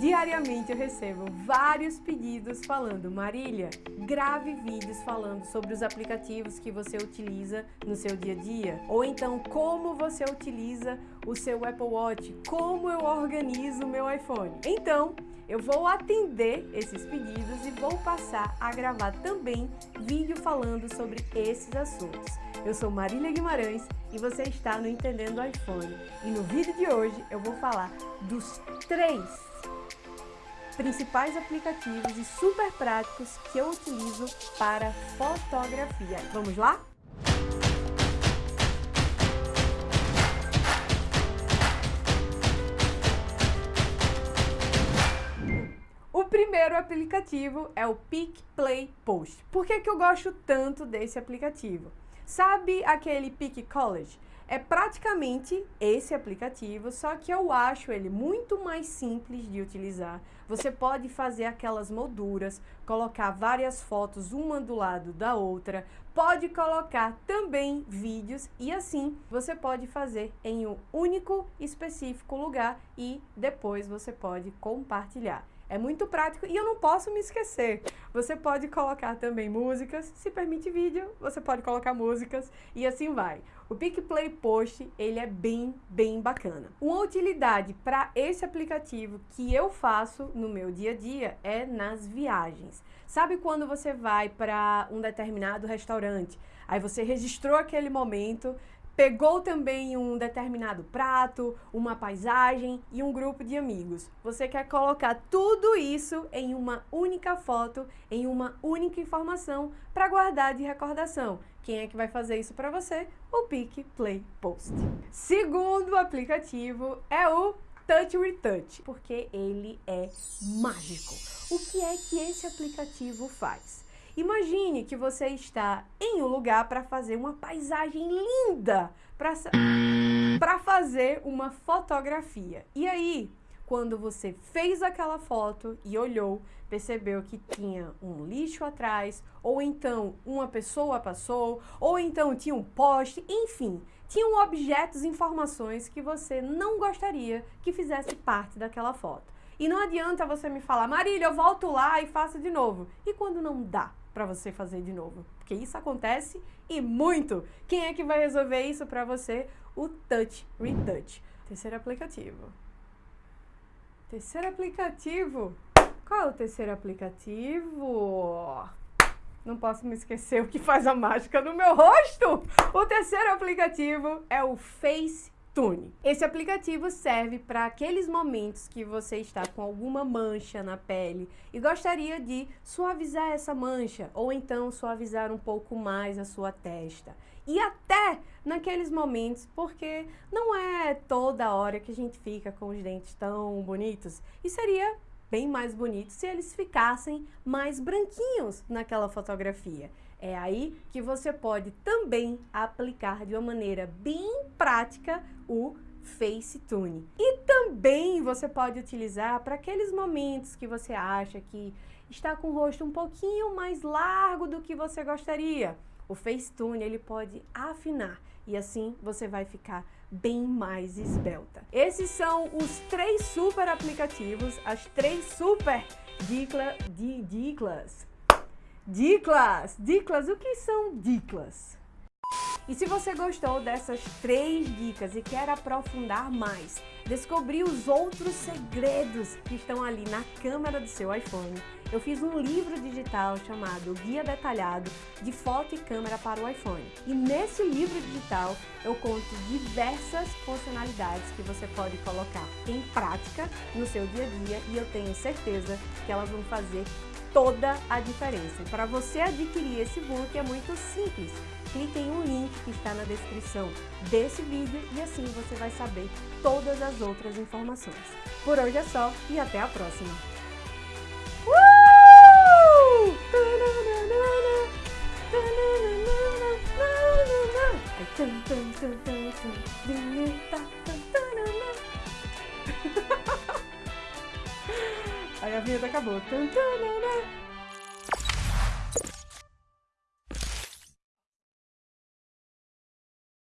Diariamente eu recebo vários pedidos falando Marília, grave vídeos falando sobre os aplicativos que você utiliza no seu dia a dia ou então como você utiliza o seu Apple Watch, como eu organizo o meu iPhone. Então, eu vou atender esses pedidos e vou passar a gravar também vídeo falando sobre esses assuntos. Eu sou Marília Guimarães e você está no Entendendo iPhone. E no vídeo de hoje eu vou falar dos três principais aplicativos e super práticos que eu utilizo para fotografia. Vamos lá? O primeiro aplicativo é o Pick Play Post. Por que, que eu gosto tanto desse aplicativo? Sabe aquele Pick College? É praticamente esse aplicativo, só que eu acho ele muito mais simples de utilizar. Você pode fazer aquelas molduras, colocar várias fotos uma do lado da outra, pode colocar também vídeos e assim você pode fazer em um único específico lugar e depois você pode compartilhar. É muito prático e eu não posso me esquecer. Você pode colocar também músicas, se permite vídeo, você pode colocar músicas e assim vai. O PicPlay Post, ele é bem, bem bacana. Uma utilidade para esse aplicativo que eu faço no meu dia a dia é nas viagens. Sabe quando você vai para um determinado restaurante, aí você registrou aquele momento, Pegou também um determinado prato, uma paisagem e um grupo de amigos. Você quer colocar tudo isso em uma única foto, em uma única informação para guardar de recordação. Quem é que vai fazer isso para você? O Pick Play Post. Segundo aplicativo é o Touch Retouch, porque ele é mágico. O que é que esse aplicativo faz? Imagine que você está em um lugar para fazer uma paisagem linda, para fazer uma fotografia. E aí, quando você fez aquela foto e olhou, percebeu que tinha um lixo atrás, ou então uma pessoa passou, ou então tinha um poste, enfim, tinham objetos, informações que você não gostaria que fizesse parte daquela foto. E não adianta você me falar, Marília, eu volto lá e faço de novo. E quando não dá? Para você fazer de novo. Porque isso acontece e muito. Quem é que vai resolver isso para você? O Touch Retouch. Terceiro aplicativo. Terceiro aplicativo. Qual é o terceiro aplicativo? Não posso me esquecer o que faz a mágica no meu rosto. O terceiro aplicativo é o Face Tune. Esse aplicativo serve para aqueles momentos que você está com alguma mancha na pele e gostaria de suavizar essa mancha ou então suavizar um pouco mais a sua testa. E até naqueles momentos, porque não é toda hora que a gente fica com os dentes tão bonitos e seria bem mais bonito se eles ficassem mais branquinhos naquela fotografia. É aí que você pode também aplicar de uma maneira bem prática o FaceTune. E também você pode utilizar para aqueles momentos que você acha que está com o rosto um pouquinho mais largo do que você gostaria. O FaceTune ele pode afinar e assim você vai ficar bem mais esbelta. Esses são os três super aplicativos, as três super dicla, di, diclas Diclas! Diclas, o que são diclas? E se você gostou dessas três dicas e quer aprofundar mais, descobrir os outros segredos que estão ali na câmera do seu iPhone, eu fiz um livro digital chamado Guia Detalhado de Foto e Câmera para o iPhone. E nesse livro digital eu conto diversas funcionalidades que você pode colocar em prática no seu dia a dia e eu tenho certeza que elas vão fazer toda a diferença. Para você adquirir esse book é muito simples. Clique em um link que está na descrição desse vídeo e assim você vai saber todas as outras informações. Por hoje é só e até a próxima. Uh! Aí a vinheta acabou.